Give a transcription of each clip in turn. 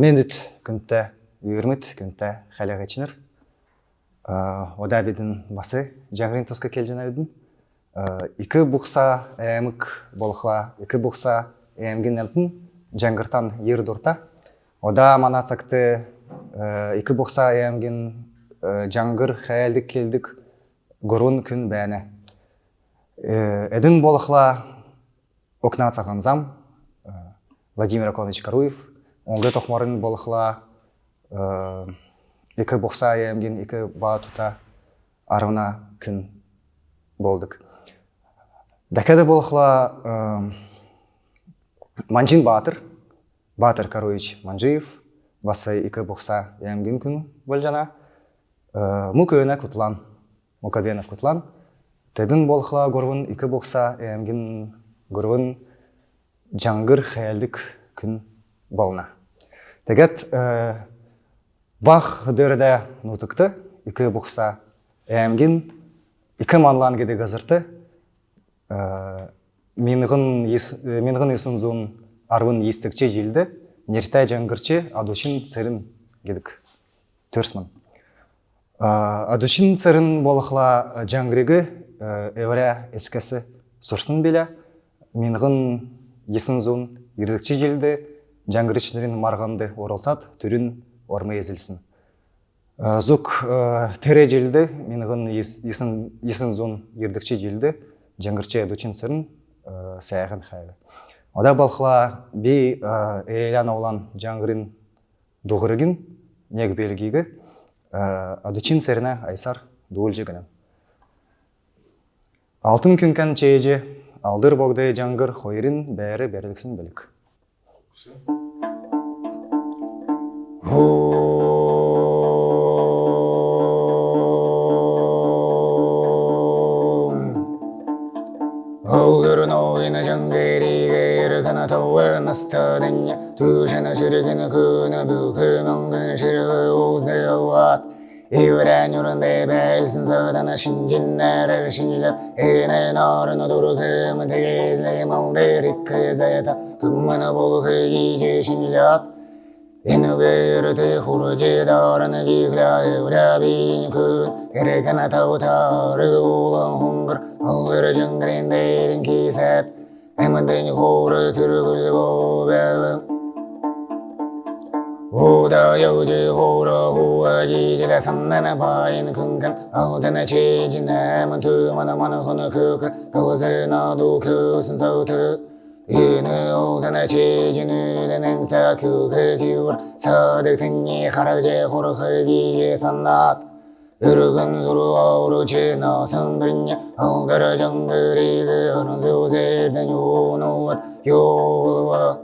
Мен мендит күнтті үйірміт күнтті қаляғы ішінір. Ә, ода бедін басы жаңғырын тұсқа келжен әйдің. Ә, икі бұқса әмік болықла, икі бұқса әмген әлтін жаңғыртан ер дұрта. Ода манацақты ә, икі бұқса әмген жаңғыр қәлдік келдік ғұрын күн бәне. Әдін болықла окна цаганзам Владимир Аконович Каруев Оңғы тоқмарын болықла, э, екі бокса емген, екі бағы тұта арына күн болдық. Дәкеді болықла э, манжин Батыр, батыр Каруич манжиев басы екі бокса емген күн болжана э, му құтылан, кутлан мукабенов құтылан. Тәдің болықла горбун екі бокса емген горбун жаңғыр қайалдық күн болына. Тэгэт э, бах дөрде үкі ике бұқса эмгин, ике манлан геде ғазырты, э, менғын есін э, зон арвын естікче желді, нертай жаңгырче адушин церін кедік Төрсмін. Адушин церін болықла жаңғырегі әуірі әскәсі сұрсын беле, Менғын есін зон ердікче желді, жаңгыр марғанды оралсат түрін ормы езілсін. Ә, зук ә, тере желді ғын есін зон ердікші желді жәңгірші дучин сырын ә, саяхан қайлы. ода балқыла би эйлян олан жәңгірін дуғырыгин негі белгигі сырына айсар дұғыл жегінім алтын күнкен чеже алдыр богдай жаңгыр қойырын бәрі білік. 나스타느냐 두시나 지르기는 그나 부그명근 시르 우세와 이브라뉴른 데벨슨 서다나 신진 나라를 신일라 이내 너른 오도르그 문대게 세몽데리크 세다 금마나 보그 이지 신일라 чейжін үйлінің та көкі кеуір Садық тінне қаражы құрқы кейжі саннат Үргін зұру ауру чена сыңдыня Алдыры жаңғырегі ұрын зылзердің юнуат Йолуа Нарыны суғы үйде ғыраны хорында Құрын әрқына зерден әмін түмін Манықыны көгі ұлызына ду көғырырва Өтсе 은혜 오가나 제주는 은행타 교회 기울 서득등이 하락제 호르흑이 예산낫 으르근 수루아우르 제나 성근야 홍다라 정들이 그 하는 수세일든 요노와 요와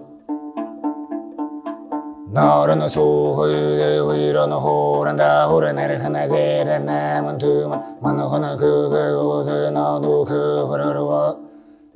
너는 소홀대 위로는 호란다 호란해를 하나 세란 남은 두만 만호는 그그 옷을 너도 그 호르르와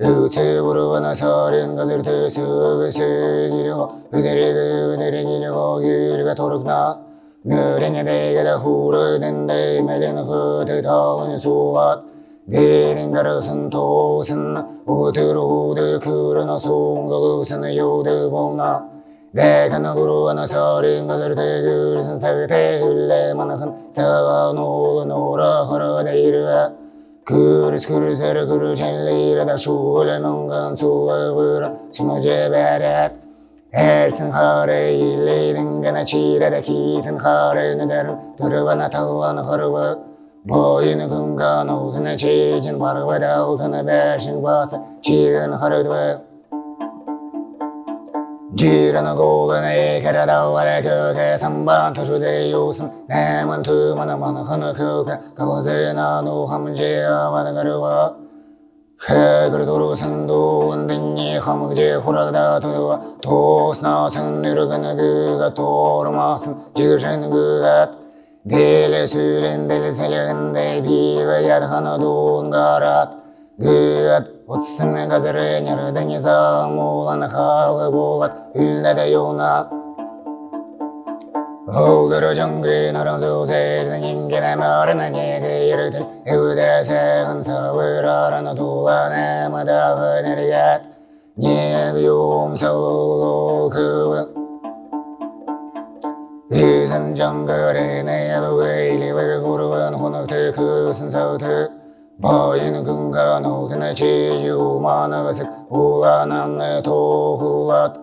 육체부로 나사린 가설 대수 근식이려고 은혜를 그 은혜를 기려고 길가 도록나 너래냐 내게 다 흐르는데 내게는 흐르다운 수앗 내린 가릇은 도슨 우드로 우드 그러나 송가그슨 요드 봉나 내가 너구로 하나 서린 가설 대글 선사의 대흘레만 한 사가 노노라 허러 내일을 다 기승 기승 빈 아르탈레바나 세한 세르데 운하고 가라다 그주 요스 나도한 하이야다 벽그명가나 시시린 노드가 던지조가다 배신긴 거시르명 जीर्णगोगणैकरदवरकोकसम्बातशुदेयूसं नेमन्तु मनमनखनकोककवसेनानोहमजेयावनगरुवा हे गुरुदुरुसन्दो वन्दिन्येहमुजे हुरगदातुवा तोस्नासन् निरुगनगुगतोर्मासन् जीर्षनुगुगत् गेलसुरेन्दलसलगन्दैभीवयर्हनदोङ्गारात् गुगत् Отсыны газренер деңиза мулан халы булат үлләдә юна Оудыры жонгрин орынзу зердің ингенем арына неге ердір Эуді сәғын савыр арына тулан әмыдағы нергәт Нев юм салулу күві Үзін жонгрин әйелу әйлі вәгүрвен хұнық түкісін сауты Bayin gıngara nogdine çi yumanı vesik ulananı tohulat.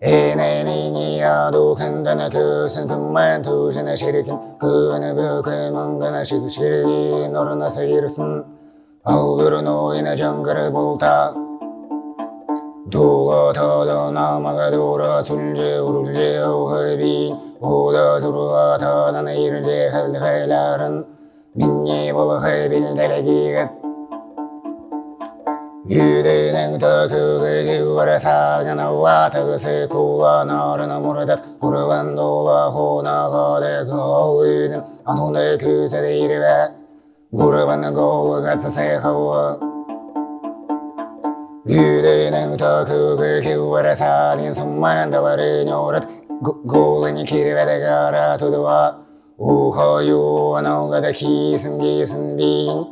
Eneni niya dokendene kösün kımmen tujine şirikin. Kıvını bükümündene şik şirin oruna seyirsin. Aldırın oyuna cangırı bulta. Dula tada namaga dura tunce urulce uhibin. Uda turla tadan irce helhelerin. Меня волхабель дорогих Yüreğinin döküldüğü güvere sargını vatısı kullanırını murdet Kurban dola hona kadı kavluyun Anunda küse değil ve Kurban kolu katsa sehava Yüreğinin döküldüğü güvere sargın summandaları nuret Golun kirvede kara tutuva ухою анаугада кейсін-кейсін бейін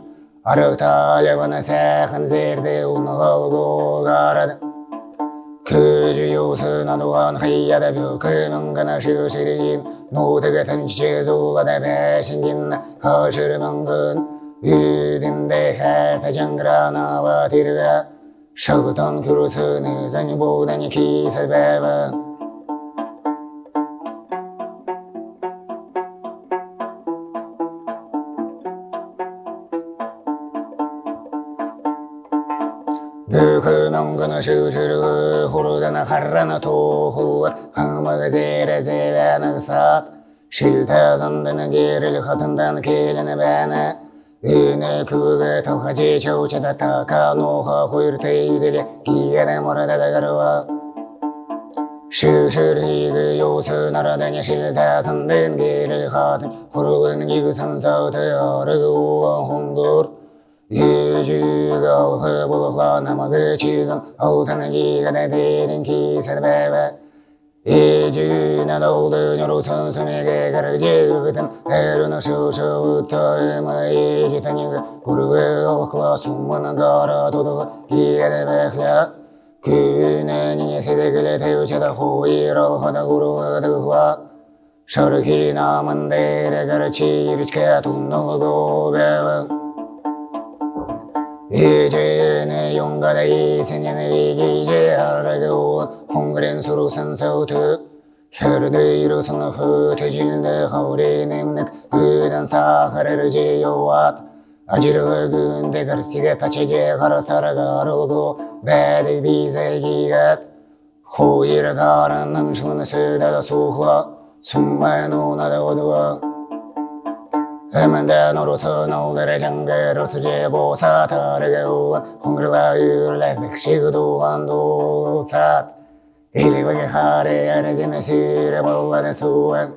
арықталыбыны сәқын зерде ұнғыл болғарады көзі юсынан уған хияда бүкімін ғана жүрсірген нутыға тыншез улада бәшінген қашыры күн үйдінде хәті жаңғырана батырға шығытын күрсіні зәні бұданы кейсі әбі Büyükünün gını şişirgü, hurudana karrana tohuvar, hımı gazere zevene gısat, şilta керіл қатындан келіні бәні. Үйіні күгі küge tılhacı çavçada taka noha құйырты yüdeli, giyene murada da garva. Şişir higi yosun aradana şilta zındın geril. Yücüdal hıbılıklanama gıçıdal Altını gigane derin ki seni bebe İcüne doldu nürutun sümege karıcı gıtın Erun şu şu uttayımı icüten yıgı Kurbe alkla summanın kara tudalı Giyene bekle Küne niyesi de güle tevçede huyir alhada guruvadıkla Şarkı namın dere karıcı irçke tunnul göbeve 이제는 용가다 이 세년의 위기제 알아고 홍그랜 수로 선서트 혈드 이루선 흩어질데 허리 냄는 그단 사하를 지요왔. 아지르 근데 가르시가 다체제 가라 살아가르고 배드 비세기가 호이를 가는 능수는 세다다 수흐라 숨마노 나다 오두와 해만다 노로서 노들의 장대로 수제보사 다르게 우한 홍글과 율레 백시그도 한도사 일리바게 하레 아래지는 시레 볼라는 수한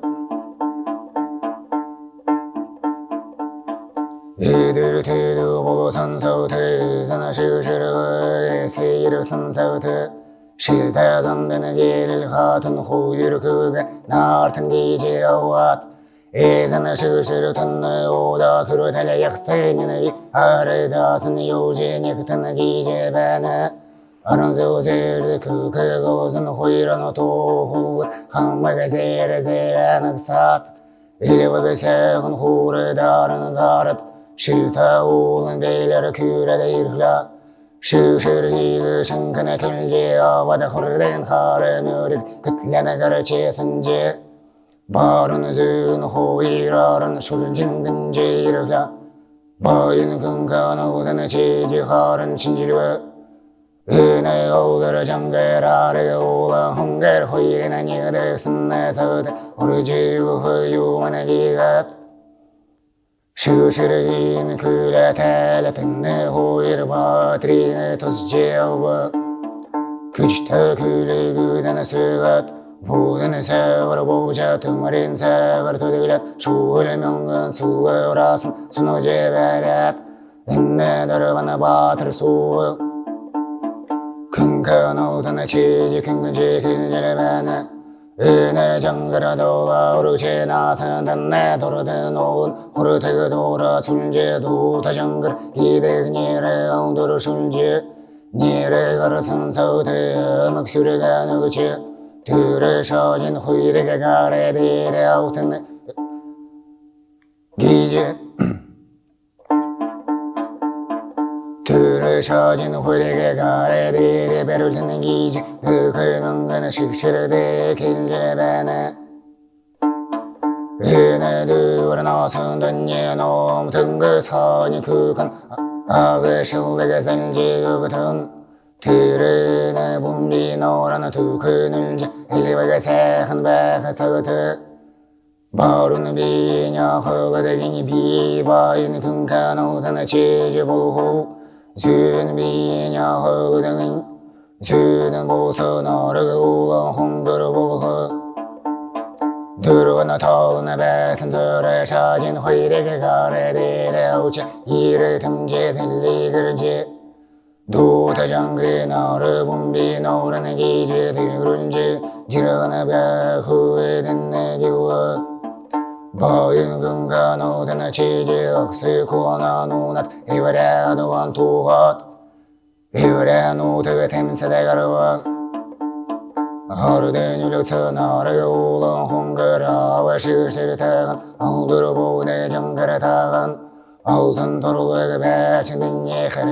이들 티드 보고 선서트 선아 실실의 세이를 선서트 실태선되는 길을 같은 호유를 그게 나르튼 기지어왔 이전의 실시를 듣는 오다 그를 달려 약세니는 이 아래다선 요진이 같은 기재배네 아른소제를 그 그것은 호이라노 도후 항마가 세를 세는 삿 이리와가 세은 후를 다른 가릇 싫다 오는 베일을 큐레데 일라 실실히 생근의 결제와 바 바른 은 호이라는 술진근지르라 바인 근간오다는 지지하른 진지르 은혜 오더러 장계라르 오라 홍계르 호이르나 니르 스네서드 오르지우 허유만의 기갓. 시시르인 그래 텔레트네 호이 모든 세월을 보자 두마린 세월 도들렛 슈을 명근 수어라슨 순호제 베렛 인내들을 만나 바트를 수 큰큰 오드네 치지 큰근지 길리를 베네 은혜 정글아 돌아 오르지 나선 단내 도르든 온 호르테그 돌아 술제도 다정글 이대 니레 엉도르 술제 니레 가르선 서대 막수레가 누구지 들으셔진 후일에게 가래디레 아우튼. 기지. 들으셔진 후일에게 가래디레 배를 듣는 기지. 그 그는 식시르되 길길베네. 얘네들은 나선던 예놈 등그 선이 그간 악을 실내게 생지 그 같은 들으네 봄비 노라는 두 그늘지 일리바가 새한 백한 서트 바로는 비냐 허가되기니 비바인 오다나 지지볼호. 준 비냐 허가되긴 주는 보서 너를 올라 홍도를 볼호. 들어오나 더우나 배선들을 찾은 회력의 가래들의 오지 이를 틈지 들리 그런지 도타장그리 너를 봄비 노라는 기지들이 그런지 지르나 배 후에 듣네 기워 바인 근가 노다나 치지 억세 코나 노낫 이브레도 완투핫 이브레 노트가 템세대 가르와 하루된 유력서 나를 올라 홍그 그골라 두신의 두신의 예세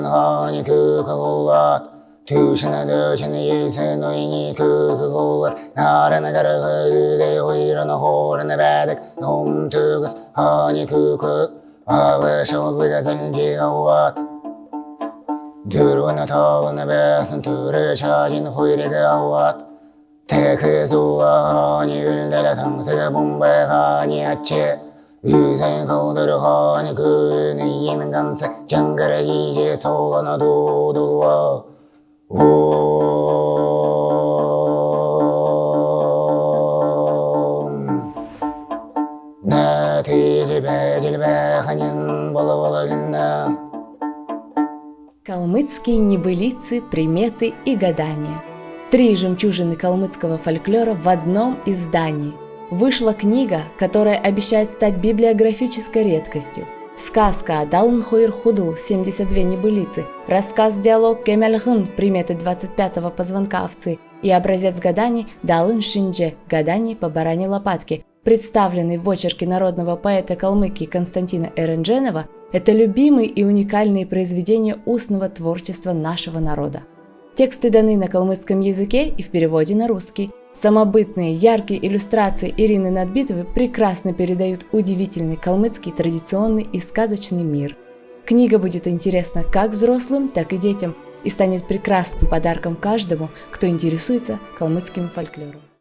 노인이 그 그골라 나라나 가르 그대 호이라 Tuşuna döşene yeğsen o yeni kökü kollar Narana garığı yüde oyranı horana bedek Nom tügüs hani kökü Alış oldu gazancı havat Dürvana talını besin türü şacın huyrege havat Tekı zuğa hani üldele tansı bombe hani açı Yüzen kaldır hani köyünü yemin gansı Cangara giyce solana doğdulva Калмыцкие небылицы, приметы и гадания. Три жемчужины калмыцкого фольклора в одном издании. Вышла книга, которая обещает стать библиографической редкостью. Сказка Далн Хойр Худл 72 небылицы, рассказ-диалог Кемельгын приметы 25-го позвонка овцы и образец гаданий Далын Шиндже гаданий по баране лопатке, представленный в очерке народного поэта Калмыкии Константина Эрендженова, это любимые и уникальные произведения устного творчества нашего народа. Тексты даны на калмыцком языке и в переводе на русский. Самобытные, яркие иллюстрации Ирины Надбитовой прекрасно передают удивительный калмыцкий традиционный и сказочный мир. Книга будет интересна как взрослым, так и детям и станет прекрасным подарком каждому, кто интересуется калмыцким фольклором.